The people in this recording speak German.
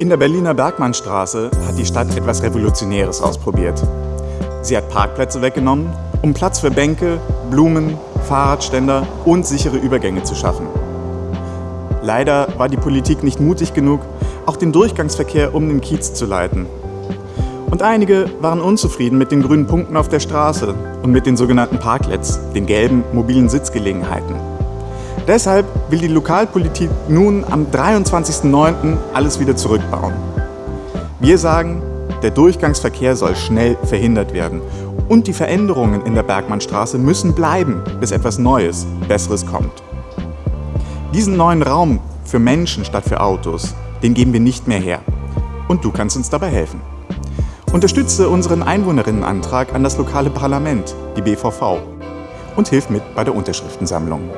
In der Berliner Bergmannstraße hat die Stadt etwas Revolutionäres ausprobiert. Sie hat Parkplätze weggenommen, um Platz für Bänke, Blumen, Fahrradständer und sichere Übergänge zu schaffen. Leider war die Politik nicht mutig genug, auch den Durchgangsverkehr um den Kiez zu leiten. Und einige waren unzufrieden mit den grünen Punkten auf der Straße und mit den sogenannten Parklets, den gelben mobilen Sitzgelegenheiten. Deshalb will die Lokalpolitik nun am 23.09. alles wieder zurückbauen. Wir sagen, der Durchgangsverkehr soll schnell verhindert werden und die Veränderungen in der Bergmannstraße müssen bleiben, bis etwas Neues, Besseres kommt. Diesen neuen Raum für Menschen statt für Autos, den geben wir nicht mehr her. Und du kannst uns dabei helfen. Unterstütze unseren Einwohnerinnenantrag an das lokale Parlament, die BVV, und hilf mit bei der Unterschriftensammlung.